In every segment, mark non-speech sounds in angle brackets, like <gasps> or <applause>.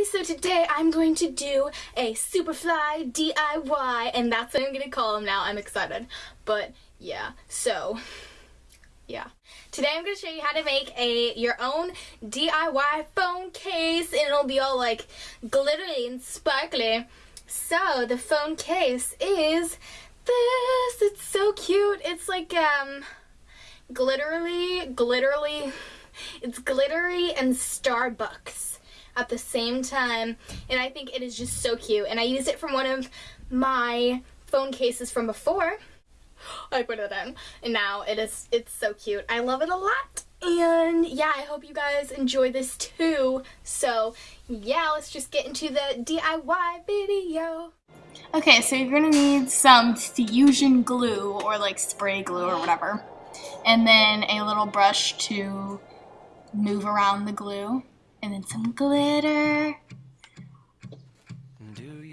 everybody, so today I'm going to do a Superfly DIY and that's what I'm going to call them now. I'm excited. But yeah, so yeah. Today I'm going to show you how to make a your own DIY phone case and it'll be all like glittery and sparkly. So the phone case is this. It's so cute. It's like um glitterly, glitterly, it's glittery and Starbucks at the same time and I think it is just so cute and I used it from one of my phone cases from before. <gasps> I put it in and now it is it's so cute. I love it a lot and yeah I hope you guys enjoy this too. So yeah let's just get into the DIY video. Okay so you're gonna need some fusion glue or like spray glue or whatever and then a little brush to move around the glue and then some glitter,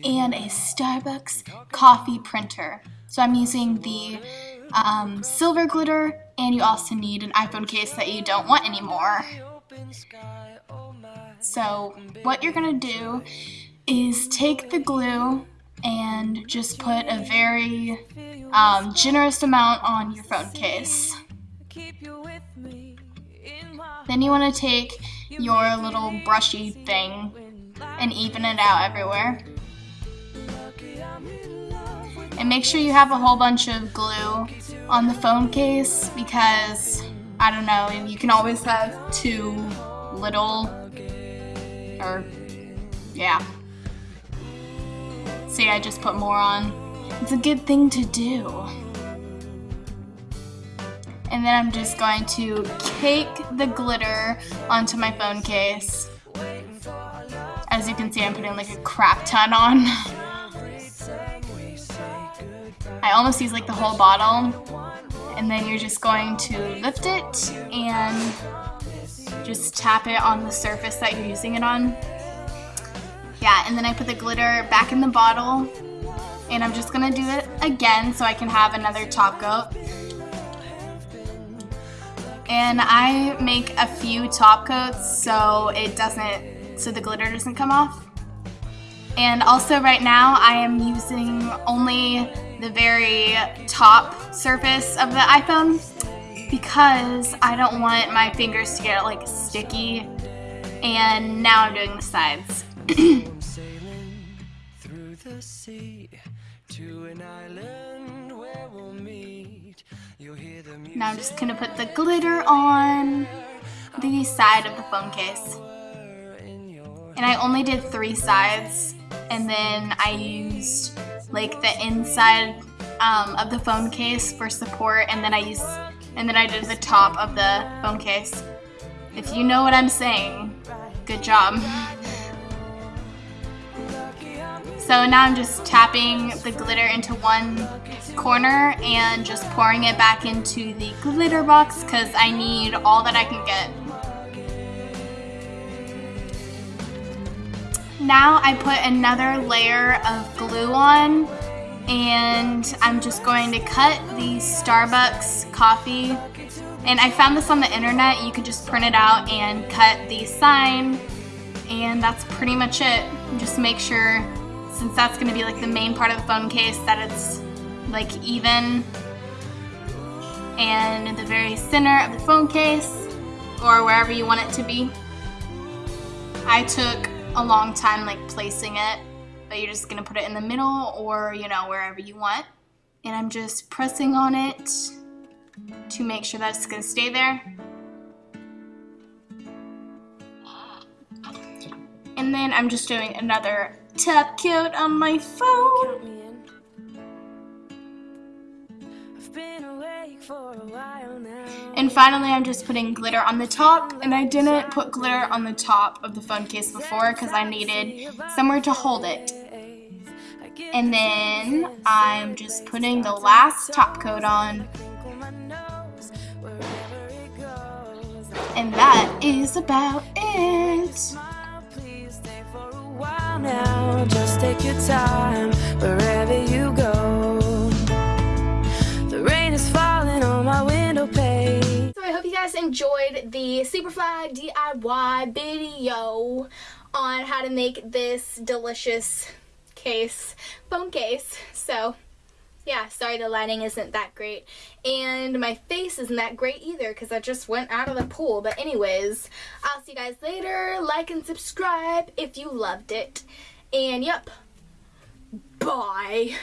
and a Starbucks coffee printer. So I'm using the um, silver glitter, and you also need an iPhone case that you don't want anymore. So what you're going to do is take the glue and just put a very um, generous amount on your phone case. Then you want to take your little brushy thing and even it out everywhere. And make sure you have a whole bunch of glue on the phone case because, I don't know, you can always have too little or, yeah. See, I just put more on. It's a good thing to do. And then I'm just going to cake the glitter onto my phone case. As you can see, I'm putting like a crap ton on. I almost use like the whole bottle. And then you're just going to lift it and just tap it on the surface that you're using it on. Yeah, and then I put the glitter back in the bottle. And I'm just gonna do it again so I can have another top coat and I make a few top coats so it doesn't, so the glitter doesn't come off. And also right now I am using only the very top surface of the iPhone because I don't want my fingers to get like sticky and now I'm doing the sides. <clears throat> Now I'm just to put the glitter on the side of the phone case. And I only did three sides and then I used like the inside um, of the phone case for support and then I used and then I did the top of the phone case. If you know what I'm saying, good job. <laughs> So now I'm just tapping the glitter into one corner and just pouring it back into the glitter box because I need all that I can get. Now I put another layer of glue on and I'm just going to cut the Starbucks coffee and I found this on the internet. You could just print it out and cut the sign and that's pretty much it. Just make sure since that's going to be like the main part of the phone case, that it's like even and in the very center of the phone case or wherever you want it to be. I took a long time like placing it, but you're just going to put it in the middle or, you know, wherever you want. And I'm just pressing on it to make sure that it's going to stay there. And then I'm just doing another top coat on my phone. And finally, I'm just putting glitter on the top, and I didn't put glitter on the top of the phone case before because I needed somewhere to hold it. And then I'm just putting the last top coat on. And that is about it now, just take your time wherever you go. The rain is falling on my window pane. So I hope you guys enjoyed the Superfly DIY video on how to make this delicious case, phone case. So yeah, sorry the lighting isn't that great. And my face isn't that great either because I just went out of the pool. But anyways, I'll see you guys later. Like and subscribe if you loved it. And yep, bye.